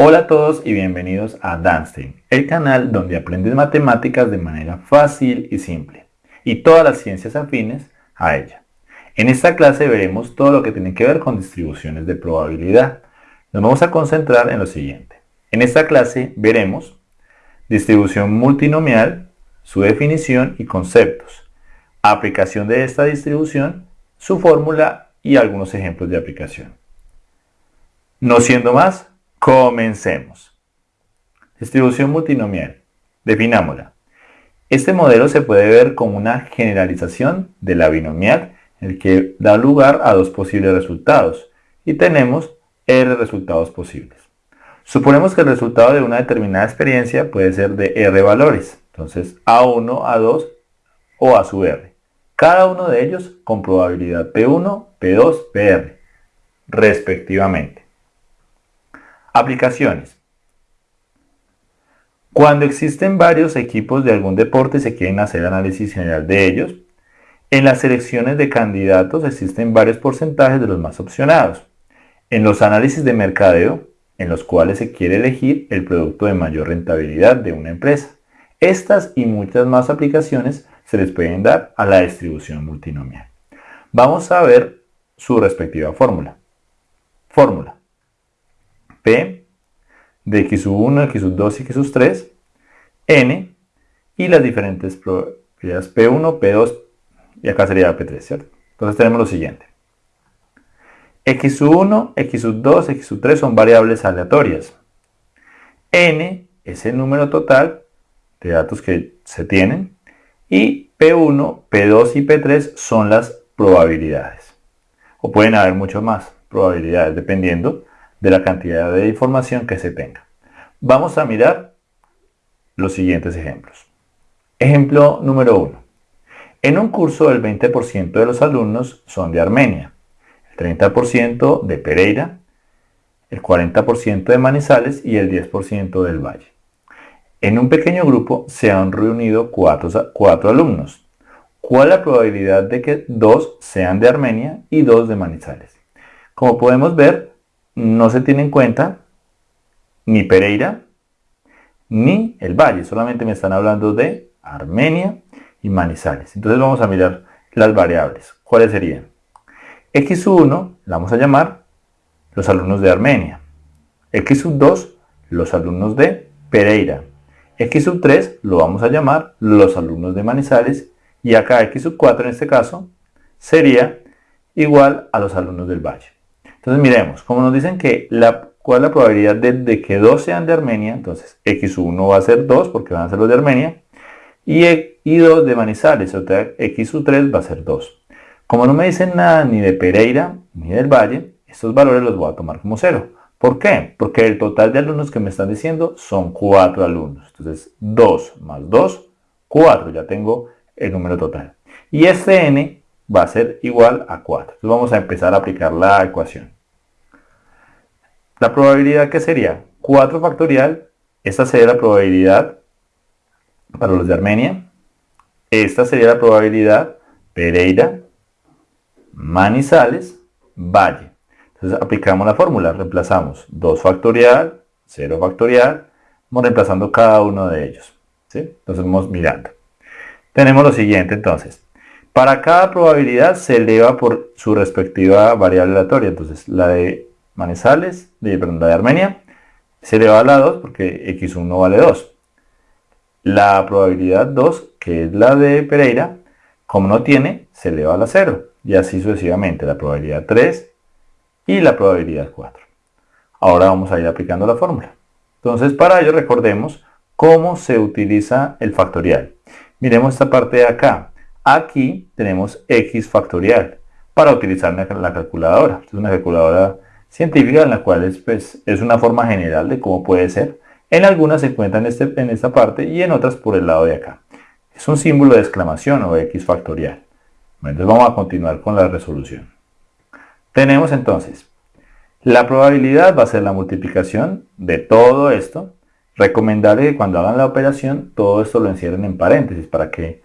Hola a todos y bienvenidos a Danstein, el canal donde aprendes matemáticas de manera fácil y simple, y todas las ciencias afines a ella. En esta clase veremos todo lo que tiene que ver con distribuciones de probabilidad. Nos vamos a concentrar en lo siguiente. En esta clase veremos distribución multinomial, su definición y conceptos, aplicación de esta distribución, su fórmula y algunos ejemplos de aplicación. No siendo más, Comencemos. Distribución multinomial. Definámosla. Este modelo se puede ver como una generalización de la binomial, el que da lugar a dos posibles resultados, y tenemos R resultados posibles. Suponemos que el resultado de una determinada experiencia puede ser de R valores, entonces A1, A2 o A sub R. Cada uno de ellos con probabilidad P1, P2, PR, respectivamente. Aplicaciones. Cuando existen varios equipos de algún deporte se quieren hacer análisis general de ellos, en las selecciones de candidatos existen varios porcentajes de los más opcionados. En los análisis de mercadeo, en los cuales se quiere elegir el producto de mayor rentabilidad de una empresa. Estas y muchas más aplicaciones se les pueden dar a la distribución multinomial. Vamos a ver su respectiva fórmula. Fórmula de x1, x2 y x3, n, y las diferentes probabilidades P1, P2, y acá sería P3, ¿cierto? Entonces tenemos lo siguiente. x1, x2, x3 son variables aleatorias. n es el número total de datos que se tienen y P1, P2 y P3 son las probabilidades. O pueden haber mucho más probabilidades dependiendo de la cantidad de información que se tenga. Vamos a mirar los siguientes ejemplos. Ejemplo número 1. En un curso el 20% de los alumnos son de Armenia, el 30% de Pereira, el 40% de Manizales y el 10% del Valle. En un pequeño grupo se han reunido cuatro, cuatro alumnos. ¿Cuál la probabilidad de que dos sean de Armenia y dos de Manizales? Como podemos ver, no se tiene en cuenta ni Pereira ni el Valle, solamente me están hablando de Armenia y Manizales. Entonces vamos a mirar las variables. ¿Cuáles serían? X1 la vamos a llamar los alumnos de Armenia. X2 los alumnos de Pereira. X3 lo vamos a llamar los alumnos de Manizales. Y acá X4 en este caso sería igual a los alumnos del Valle. Entonces miremos, como nos dicen que la, cuál la probabilidad de, que dos sean de Armenia, entonces x1 va a ser 2 porque van a ser los de Armenia, y, y 2 de Manizales, o sea, x3 va a ser 2. Como no me dicen nada ni de Pereira ni del Valle, estos valores los voy a tomar como 0. ¿Por qué? Porque el total de alumnos que me están diciendo son 4 alumnos. Entonces 2 más 2, 4. Ya tengo el número total. Y este n va a ser igual a 4. Entonces vamos a empezar a aplicar la ecuación. La probabilidad que sería 4 factorial, esta sería la probabilidad para los de Armenia. Esta sería la probabilidad Pereira, Manizales, Valle. Entonces aplicamos la fórmula, reemplazamos 2 factorial, 0 factorial, vamos reemplazando cada uno de ellos. Entonces vamos mirando. Tenemos lo siguiente entonces. Para cada probabilidad se eleva por su respectiva variable aleatoria. Entonces, la de Manizales, de, perdón, la de Armenia, se eleva a la 2 porque x1 vale 2. La probabilidad 2, que es la de Pereira, como no tiene, se eleva a la 0. Y así sucesivamente, la probabilidad 3 y la probabilidad 4. Ahora vamos a ir aplicando la fórmula. Entonces, para ello recordemos cómo se utiliza el factorial. Miremos esta parte de acá. Aquí tenemos x factorial para utilizar la calculadora. es una calculadora científica en la cual es, pues, es una forma general de cómo puede ser. En algunas se encuentra en, este, en esta parte y en otras por el lado de acá. Es un símbolo de exclamación o x factorial. entonces vamos a continuar con la resolución. Tenemos entonces, la probabilidad va a ser la multiplicación de todo esto. Recomendable que cuando hagan la operación todo esto lo encierren en paréntesis para que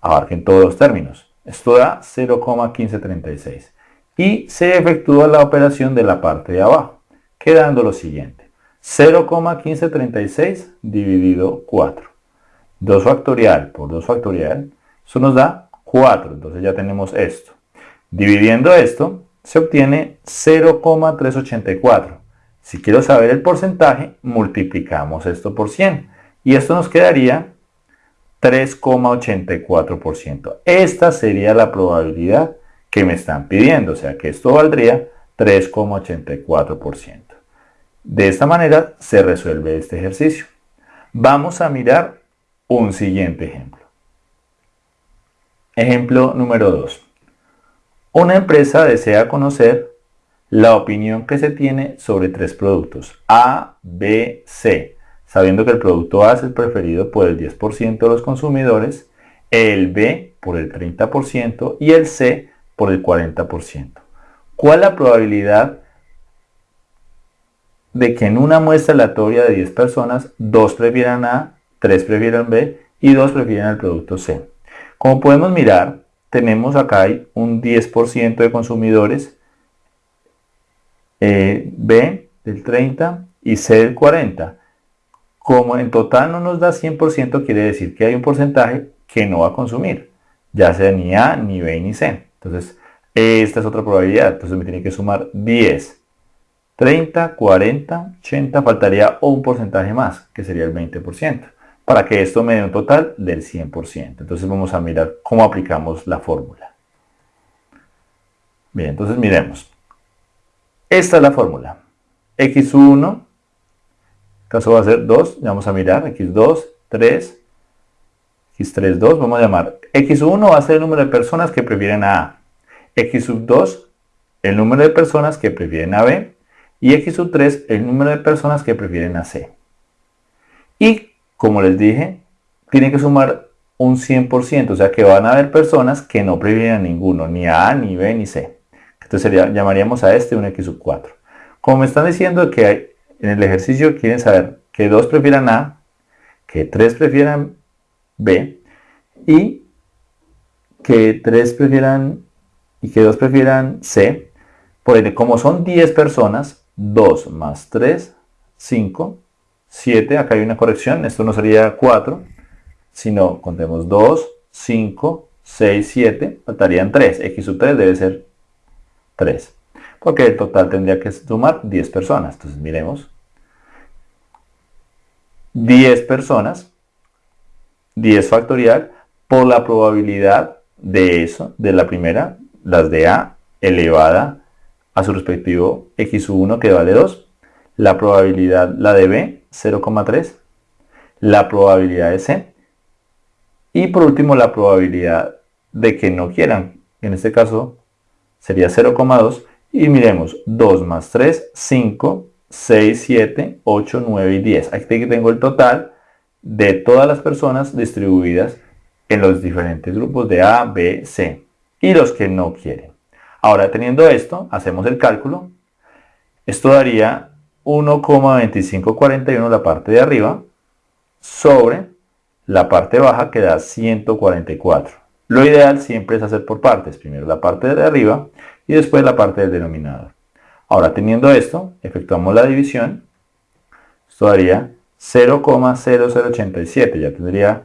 abarquen todos los términos. Esto da 0,1536. Y se efectúa la operación de la parte de abajo, quedando lo siguiente. 0,1536 dividido 4. 2 factorial por 2 factorial, eso nos da 4. Entonces ya tenemos esto. Dividiendo esto, se obtiene 0,384. Si quiero saber el porcentaje, multiplicamos esto por 100. Y esto nos quedaría 3,84%. Esta sería la probabilidad que me están pidiendo, o sea que esto valdría 3,84%. De esta manera se resuelve este ejercicio. Vamos a mirar un siguiente ejemplo. Ejemplo número 2. Una empresa desea conocer la opinión que se tiene sobre tres productos, A, B, C, sabiendo que el producto A es el preferido por el 10% de los consumidores, el B por el 30% y el C por el 40%. ¿Cuál la probabilidad de que en una muestra aleatoria de 10 personas, 2 prefieran A, 3 prefieran B y 2 prefieran el producto C? Como podemos mirar, tenemos acá un 10% de consumidores, eh, B del 30 y C del 40. Como en total no nos da 100%, quiere decir que hay un porcentaje que no va a consumir, ya sea ni A, ni B, ni C. Entonces, esta es otra probabilidad. Entonces me tiene que sumar 10, 30, 40, 80, faltaría un porcentaje más, que sería el 20%, para que esto me dé un total del 100%. Entonces vamos a mirar cómo aplicamos la fórmula. Bien, entonces miremos. Esta es la fórmula. x1 caso va a ser 2, vamos a mirar, x2, 3, x3, 2, vamos a llamar, x1 va a ser el número de personas que prefieren a A, x 2, el número de personas que prefieren a B, y x 3, el número de personas que prefieren a C. Y, como les dije, tiene que sumar un 100%, o sea que van a haber personas que no prefieren a ninguno, ni a A, ni B, ni C. Entonces llamaríamos a este un x 4. Como me están diciendo que hay, en el ejercicio quieren saber que 2 prefieran A, que 3 prefieran B y que 3 prefieran y que 2 prefieran C. Por ende, como son 10 personas, 2 más 3, 5, 7, acá hay una corrección, esto no sería 4, sino contemos 2, 5, 6, 7, faltarían 3, x sub 3 debe ser 3, porque el total tendría que sumar 10 personas, entonces miremos, 10 personas, 10 factorial, por la probabilidad de eso, de la primera, las de A elevada a su respectivo x1 que vale 2, la probabilidad, la de B, 0,3, la probabilidad de C, y por último la probabilidad de que no quieran, en este caso sería 0,2, y miremos 2 más 3, 5, 6, 7, 8, 9 y 10. Aquí tengo el total de todas las personas distribuidas en los diferentes grupos de A, B, C y los que no quieren. Ahora teniendo esto, hacemos el cálculo. Esto daría 1,2541 la parte de arriba sobre la parte baja que da 144. Lo ideal siempre es hacer por partes. Primero la parte de arriba y después la parte del denominador. Ahora, teniendo esto, efectuamos la división. Esto daría 0,0087, ya tendría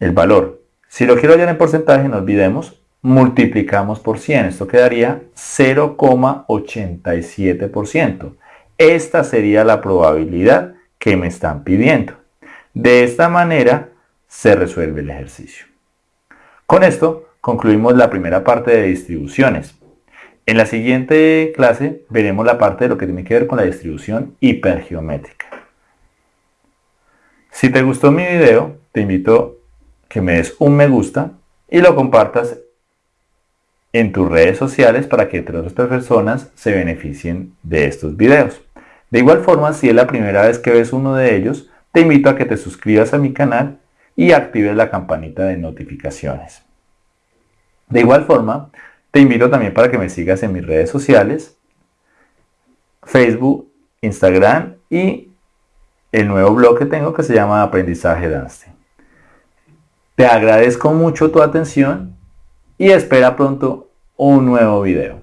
el valor. Si lo quiero hallar en porcentaje, no olvidemos, multiplicamos por 100. Esto quedaría 0,87%. Esta sería la probabilidad que me están pidiendo. De esta manera se resuelve el ejercicio. Con esto concluimos la primera parte de distribuciones. En la siguiente clase veremos la parte de lo que tiene que ver con la distribución hipergeométrica. Si te gustó mi video, te invito que me des un me gusta y lo compartas en tus redes sociales para que otras personas se beneficien de estos videos. De igual forma, si es la primera vez que ves uno de ellos, te invito a que te suscribas a mi canal y actives la campanita de notificaciones. De igual forma, te invito también para que me sigas en mis redes sociales, Facebook, Instagram y el nuevo blog que tengo que se llama Aprendizaje Danste. Te agradezco mucho tu atención y espera pronto un nuevo video.